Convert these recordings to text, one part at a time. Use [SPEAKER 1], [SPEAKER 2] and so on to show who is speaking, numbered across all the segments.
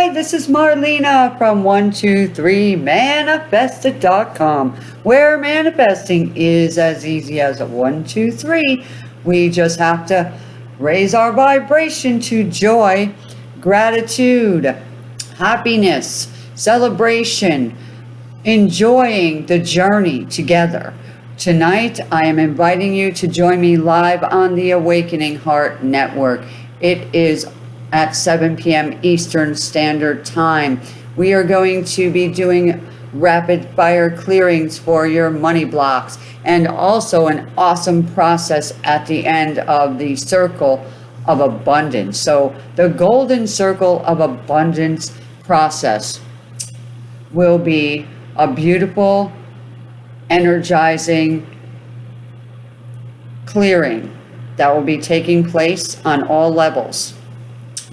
[SPEAKER 1] Hi, this is Marlena from 123manifested.com, where manifesting is as easy as a 123. We just have to raise our vibration to joy, gratitude, happiness, celebration, enjoying the journey together. Tonight, I am inviting you to join me live on the Awakening Heart Network. It is at 7 p.m. Eastern Standard Time. We are going to be doing rapid fire clearings for your money blocks and also an awesome process at the end of the circle of abundance. So the golden circle of abundance process will be a beautiful, energizing clearing that will be taking place on all levels.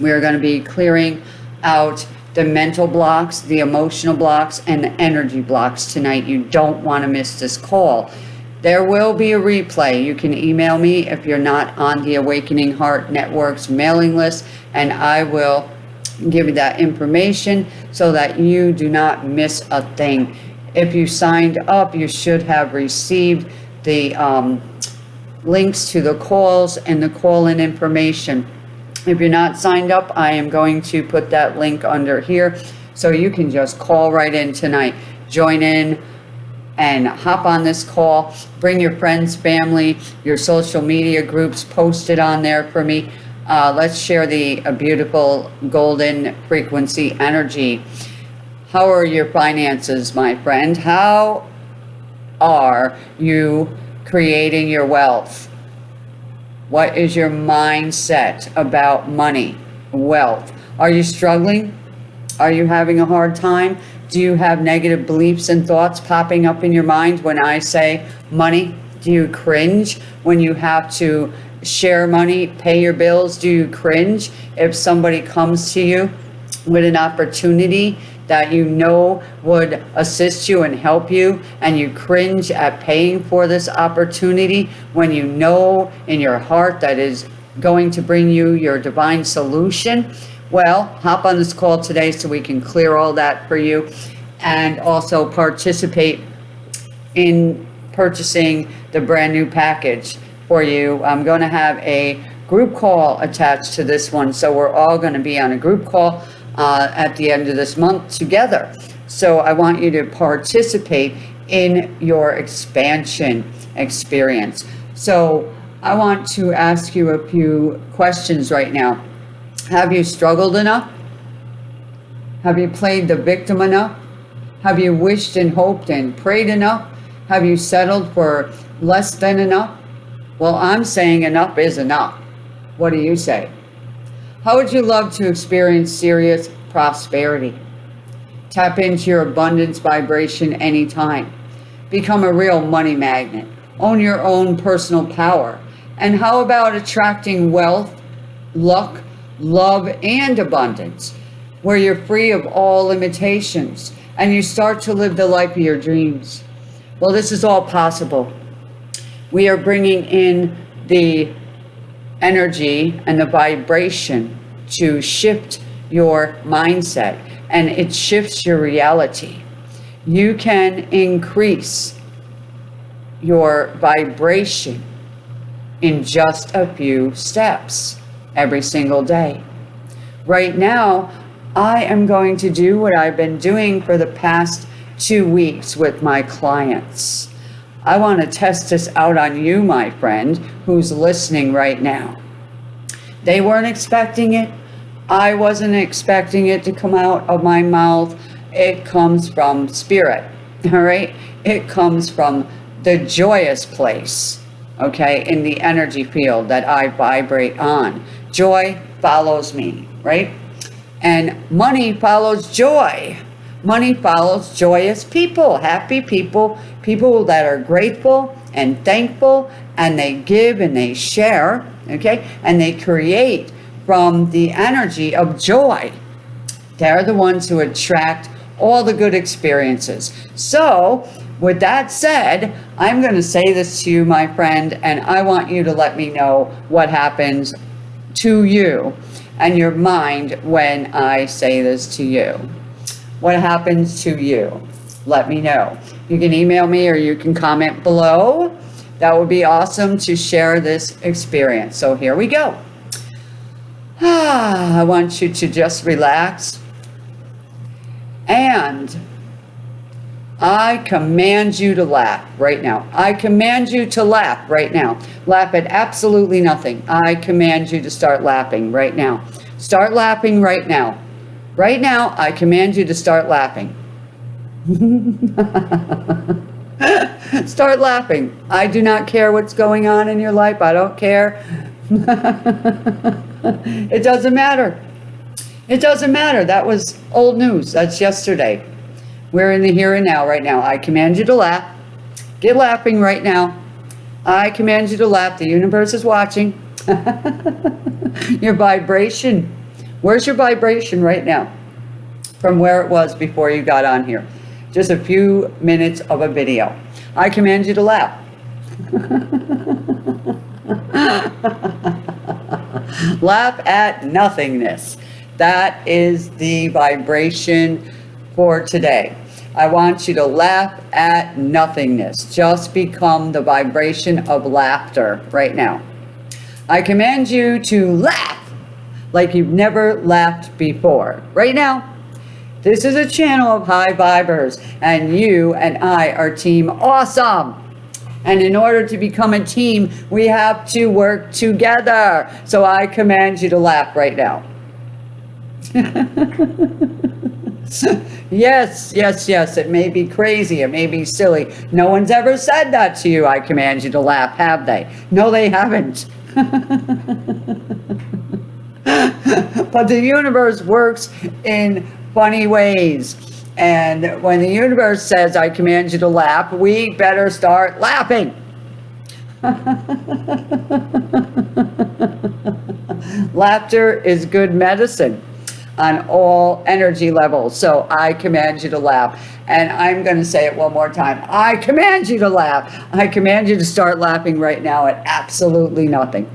[SPEAKER 1] We are going to be clearing out the mental blocks, the emotional blocks, and the energy blocks tonight. You don't want to miss this call. There will be a replay. You can email me if you're not on the Awakening Heart Network's mailing list, and I will give you that information so that you do not miss a thing. If you signed up, you should have received the um, links to the calls and the call-in information. If you're not signed up, I am going to put that link under here so you can just call right in tonight. Join in and hop on this call. Bring your friends, family, your social media groups, post it on there for me. Uh, let's share the uh, beautiful golden frequency energy. How are your finances, my friend? How are you creating your wealth? What is your mindset about money, wealth? Are you struggling? Are you having a hard time? Do you have negative beliefs and thoughts popping up in your mind when I say money? Do you cringe when you have to share money, pay your bills? Do you cringe if somebody comes to you with an opportunity that you know would assist you and help you and you cringe at paying for this opportunity when you know in your heart that is going to bring you your divine solution. Well hop on this call today so we can clear all that for you and also participate in purchasing the brand new package for you. I'm going to have a group call attached to this one so we're all going to be on a group call uh, at the end of this month together. So I want you to participate in your expansion experience. So I want to ask you a few questions right now. Have you struggled enough? Have you played the victim enough? Have you wished and hoped and prayed enough? Have you settled for less than enough? Well, I'm saying enough is enough. What do you say? How would you love to experience serious prosperity? Tap into your abundance vibration anytime. Become a real money magnet. Own your own personal power. And how about attracting wealth, luck, love, and abundance, where you're free of all limitations and you start to live the life of your dreams? Well, this is all possible. We are bringing in the energy and the vibration to shift your mindset and it shifts your reality. You can increase your vibration in just a few steps every single day. Right now, I am going to do what I've been doing for the past two weeks with my clients. I want to test this out on you, my friend, who's listening right now. They weren't expecting it. I wasn't expecting it to come out of my mouth. It comes from spirit, all right? It comes from the joyous place, okay, in the energy field that I vibrate on. Joy follows me, right? And money follows joy. Money follows joyous people, happy people, people that are grateful and thankful and they give and they share, okay? And they create from the energy of joy. They're the ones who attract all the good experiences. So with that said, I'm going to say this to you, my friend, and I want you to let me know what happens to you and your mind when I say this to you. What happens to you? Let me know. You can email me or you can comment below. That would be awesome to share this experience. So here we go. Ah, I want you to just relax. And I command you to laugh right now. I command you to laugh right now. Laugh at absolutely nothing. I command you to start laughing right now. Start laughing right now. Right now, I command you to start laughing. start laughing. I do not care what's going on in your life. I don't care. it doesn't matter. It doesn't matter. That was old news. That's yesterday. We're in the here and now right now. I command you to laugh. Get laughing right now. I command you to laugh. The universe is watching. your vibration. Where's your vibration right now? From where it was before you got on here. Just a few minutes of a video. I command you to laugh. laugh at nothingness. That is the vibration for today. I want you to laugh at nothingness. Just become the vibration of laughter right now. I command you to laugh like you've never laughed before. Right now, this is a channel of high vibers, and you and I are team awesome. And in order to become a team, we have to work together. So I command you to laugh right now. yes, yes, yes, it may be crazy, it may be silly. No one's ever said that to you, I command you to laugh, have they? No, they haven't. but the universe works in funny ways. And when the universe says, I command you to laugh, we better start laughing. Laughter is good medicine on all energy levels. So I command you to laugh. And I'm going to say it one more time. I command you to laugh. I command you to start laughing right now at absolutely nothing.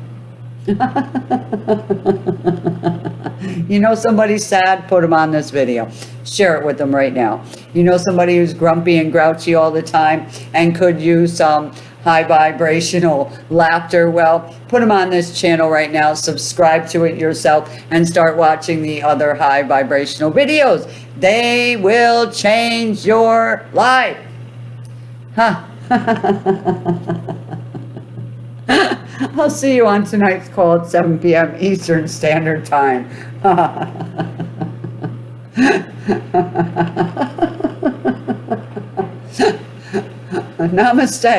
[SPEAKER 1] You know somebody's sad, put them on this video. Share it with them right now. You know somebody who's grumpy and grouchy all the time and could use some high vibrational laughter. Well, put them on this channel right now. Subscribe to it yourself and start watching the other high vibrational videos. They will change your life. Huh. I'll see you on tonight's call at 7 p.m. Eastern Standard Time. Namaste.